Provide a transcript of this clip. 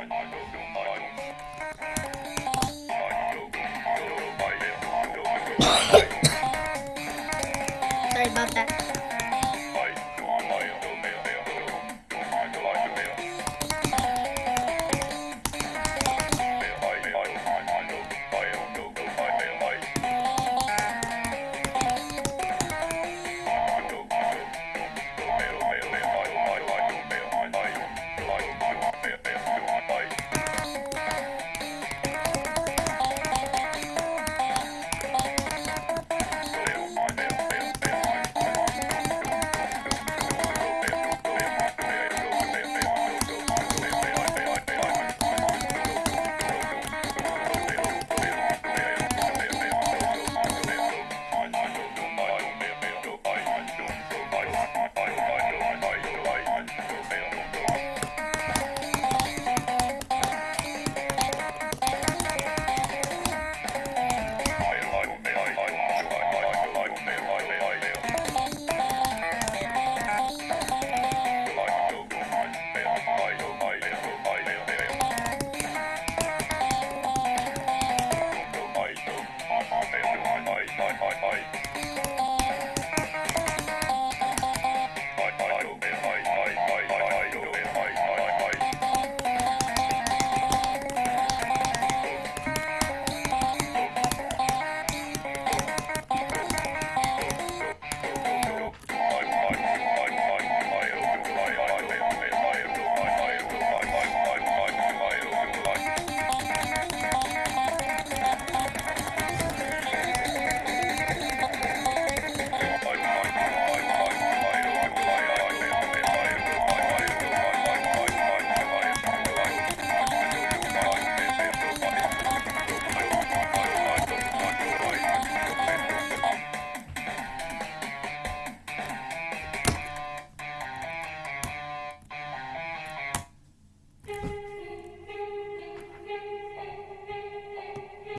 I, I don't know.